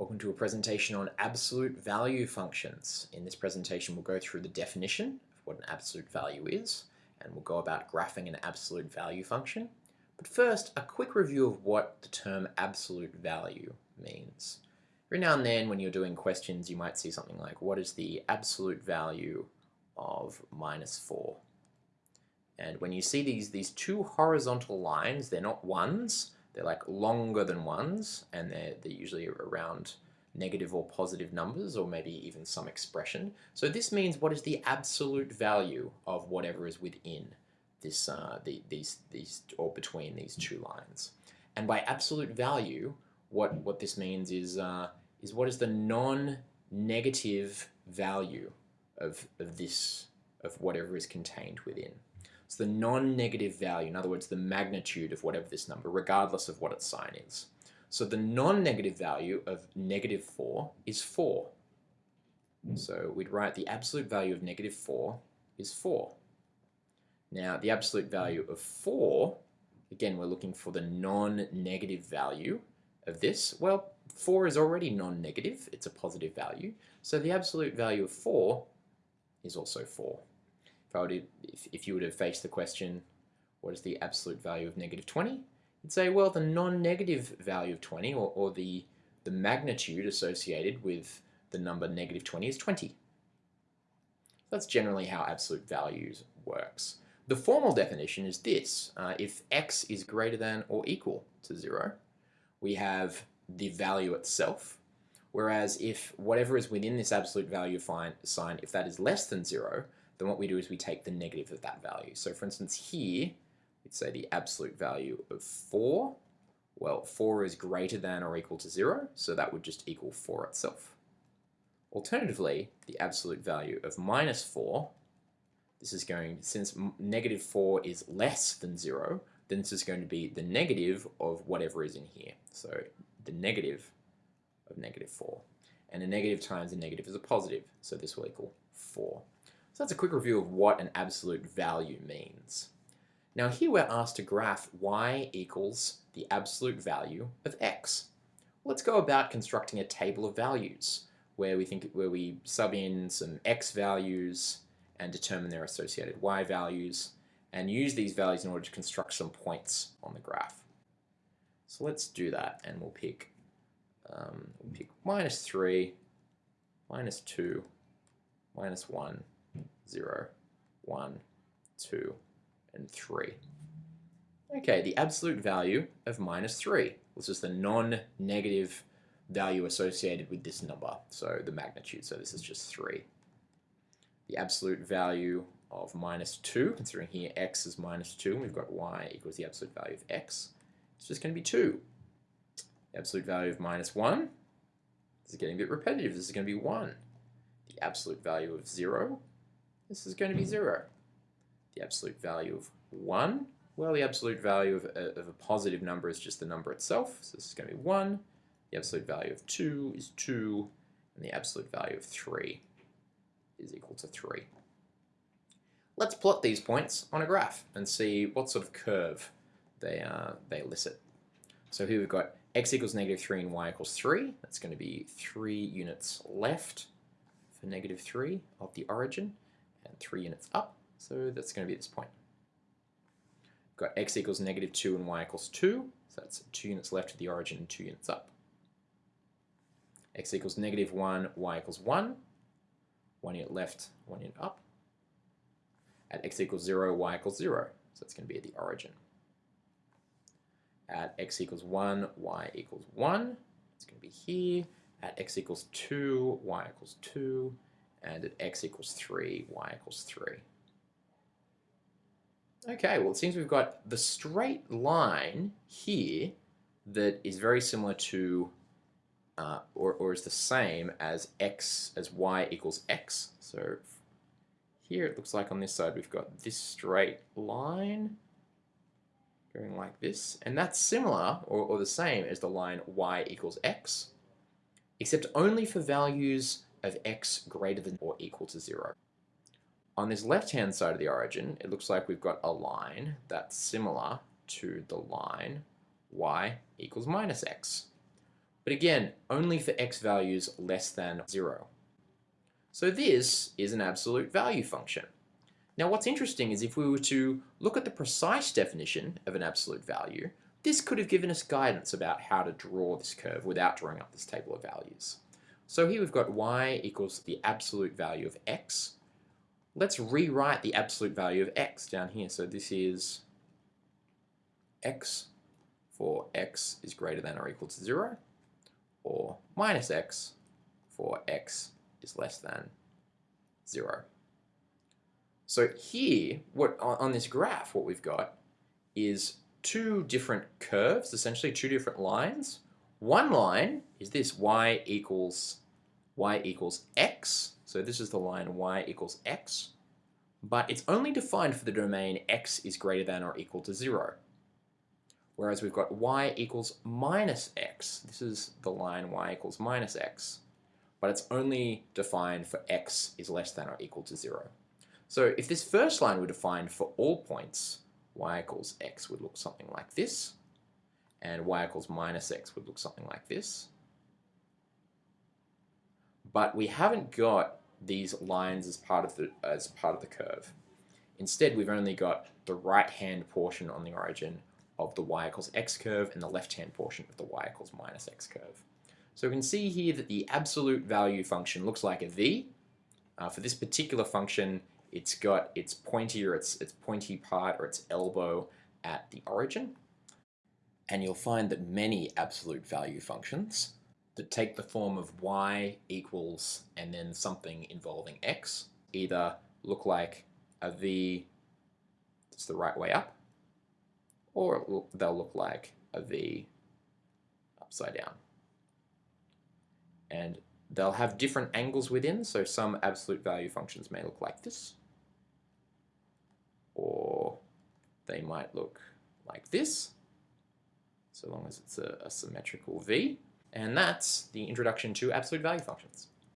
Welcome to a presentation on absolute value functions. In this presentation we'll go through the definition of what an absolute value is and we'll go about graphing an absolute value function. But first, a quick review of what the term absolute value means. Every now and then when you're doing questions you might see something like what is the absolute value of minus 4? And when you see these, these two horizontal lines, they're not ones, they're like longer than ones, and they're, they're usually around negative or positive numbers, or maybe even some expression. So this means what is the absolute value of whatever is within this, uh, the, these, these, or between these two lines. And by absolute value, what, what this means is, uh, is what is the non-negative value of, of this, of whatever is contained within. It's the non-negative value, in other words, the magnitude of whatever this number, regardless of what its sign is. So the non-negative value of negative 4 is 4. So we'd write the absolute value of negative 4 is 4. Now the absolute value of 4, again we're looking for the non-negative value of this. Well, 4 is already non-negative, it's a positive value. So the absolute value of 4 is also 4 if, if you were to face the question, what is the absolute value of negative 20? You'd say, well, the non-negative value of 20, or, or the, the magnitude associated with the number negative 20 is 20. That's generally how absolute values works. The formal definition is this. Uh, if x is greater than or equal to 0, we have the value itself, whereas if whatever is within this absolute value sign, if that is less than 0, then what we do is we take the negative of that value. So for instance here, we'd say the absolute value of 4. Well, 4 is greater than or equal to 0, so that would just equal 4 itself. Alternatively, the absolute value of minus 4, this is going, since negative 4 is less than 0, then this is going to be the negative of whatever is in here. So the negative of negative 4. And a negative times a negative is a positive, so this will equal 4. So that's a quick review of what an absolute value means. Now here we're asked to graph y equals the absolute value of x. Let's go about constructing a table of values where we think where we sub in some x values and determine their associated y values and use these values in order to construct some points on the graph. So let's do that and we'll pick um, we'll pick minus 3, minus 2, minus 1, 0, 1, 2, and 3. Okay, the absolute value of minus 3. This is the non-negative value associated with this number, so the magnitude, so this is just 3. The absolute value of minus 2, considering here x is minus 2, and we've got y equals the absolute value of x, it's just going to be 2. The absolute value of minus 1, this is getting a bit repetitive, this is going to be 1. The absolute value of 0, this is going to be 0. The absolute value of 1, well, the absolute value of a, of a positive number is just the number itself, so this is going to be 1. The absolute value of 2 is 2, and the absolute value of 3 is equal to 3. Let's plot these points on a graph and see what sort of curve they, uh, they elicit. So here we've got x equals negative 3 and y equals 3. That's going to be 3 units left for negative 3 of the origin 3 units up, so that's going to be this point. We've got x equals negative 2 and y equals 2, so that's 2 units left of the origin and 2 units up. x equals negative 1, y equals 1, 1 unit left, 1 unit up. At x equals 0, y equals 0, so that's going to be at the origin. At x equals 1, y equals 1, it's going to be here. At x equals 2, y equals 2, and at x equals 3, y equals 3. Okay, well it seems we've got the straight line here that is very similar to, uh, or, or is the same as x, as y equals x. So here it looks like on this side we've got this straight line going like this, and that's similar, or, or the same as the line y equals x, except only for values of x greater than or equal to 0. On this left-hand side of the origin, it looks like we've got a line that's similar to the line y equals minus x. but again, only for x values less than 0. So this is an absolute value function. Now what's interesting is if we were to look at the precise definition of an absolute value, this could have given us guidance about how to draw this curve without drawing up this table of values. So here we've got y equals the absolute value of x. Let's rewrite the absolute value of x down here. So this is x for x is greater than or equal to 0, or minus x for x is less than 0. So here, what on this graph, what we've got is two different curves, essentially two different lines. One line is this y equals y equals x. So this is the line y equals x. But it's only defined for the domain x is greater than or equal to 0. Whereas we've got y equals minus x. This is the line y equals minus x. But it's only defined for x is less than or equal to 0. So if this first line were defined for all points, y equals x would look something like this, and y equals minus x would look something like this. But we haven't got these lines as part of the as part of the curve. Instead, we've only got the right-hand portion on the origin of the y equals x curve and the left-hand portion of the y equals minus x curve. So we can see here that the absolute value function looks like a v. Uh, for this particular function, it's got its pointy or its, its pointy part or its elbow at the origin. And you'll find that many absolute value functions that take the form of y equals and then something involving x either look like a v that's the right way up or they'll look like a v upside down. And they'll have different angles within, so some absolute value functions may look like this, or they might look like this, so long as it's a, a symmetrical V. And that's the introduction to absolute value functions.